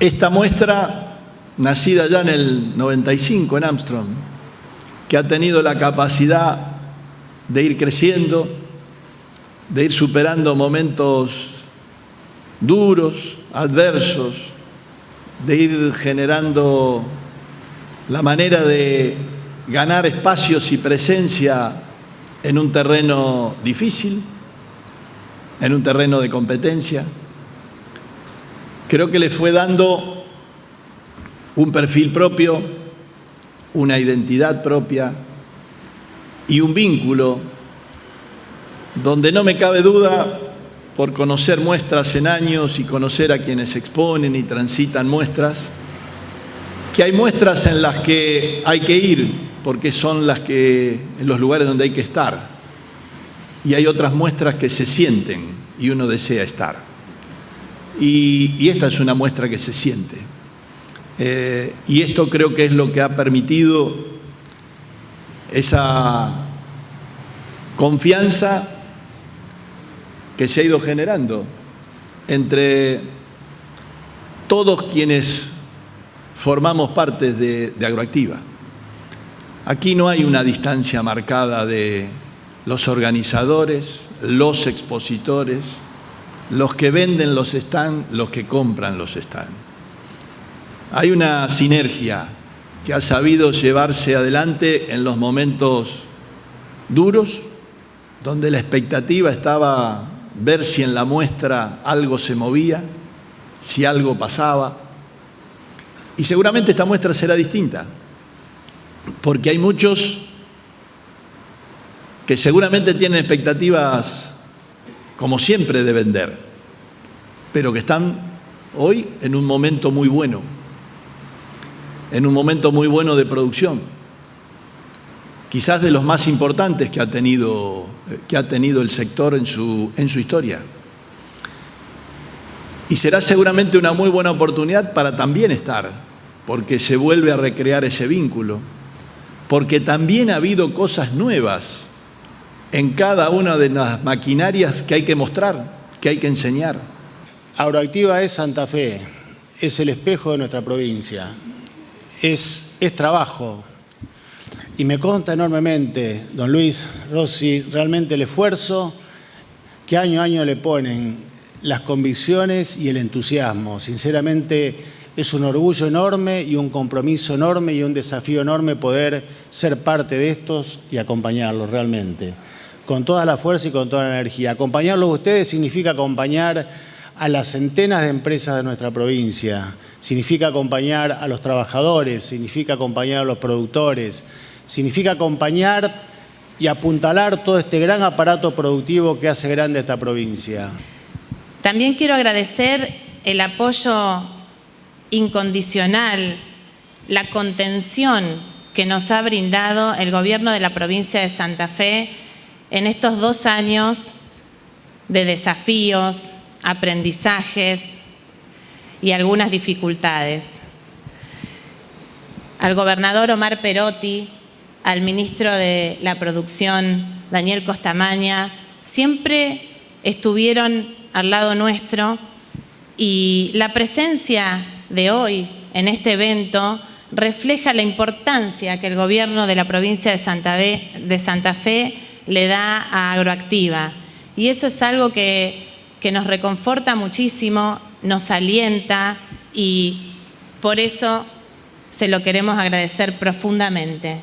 Esta muestra, nacida ya en el 95 en Armstrong, que ha tenido la capacidad de ir creciendo, de ir superando momentos duros, adversos, de ir generando la manera de ganar espacios y presencia en un terreno difícil, en un terreno de competencia. Creo que le fue dando un perfil propio, una identidad propia y un vínculo donde no me cabe duda, por conocer muestras en años y conocer a quienes exponen y transitan muestras, que hay muestras en las que hay que ir, porque son las que, en los lugares donde hay que estar, y hay otras muestras que se sienten y uno desea estar. Y, esta es una muestra que se siente. Eh, y esto creo que es lo que ha permitido esa confianza que se ha ido generando entre todos quienes formamos parte de, de Agroactiva. Aquí no hay una distancia marcada de los organizadores, los expositores, los que venden los están, los que compran los están. Hay una sinergia que ha sabido llevarse adelante en los momentos duros, donde la expectativa estaba ver si en la muestra algo se movía, si algo pasaba. Y seguramente esta muestra será distinta, porque hay muchos que seguramente tienen expectativas, como siempre, de vender, pero que están hoy en un momento muy bueno, en un momento muy bueno de producción, quizás de los más importantes que ha tenido, que ha tenido el sector en su, en su historia. Y será seguramente una muy buena oportunidad para también estar, porque se vuelve a recrear ese vínculo, porque también ha habido cosas nuevas en cada una de las maquinarias que hay que mostrar, que hay que enseñar. Agroactiva es Santa Fe, es el espejo de nuestra provincia, es, es trabajo. Y me consta enormemente, don Luis Rossi, realmente el esfuerzo que año a año le ponen, las convicciones y el entusiasmo. Sinceramente es un orgullo enorme y un compromiso enorme y un desafío enorme poder ser parte de estos y acompañarlos realmente con toda la fuerza y con toda la energía. Acompañarlos a ustedes significa acompañar a las centenas de empresas de nuestra provincia, significa acompañar a los trabajadores, significa acompañar a los productores, significa acompañar y apuntalar todo este gran aparato productivo que hace grande esta provincia. También quiero agradecer el apoyo incondicional, la contención que nos ha brindado el gobierno de la provincia de Santa Fe en estos dos años de desafíos, aprendizajes y algunas dificultades. Al gobernador Omar Perotti, al ministro de la Producción, Daniel Costamaña, siempre estuvieron al lado nuestro y la presencia de hoy en este evento refleja la importancia que el gobierno de la provincia de Santa Fe, le da a Agroactiva. Y eso es algo que, que nos reconforta muchísimo, nos alienta y por eso se lo queremos agradecer profundamente.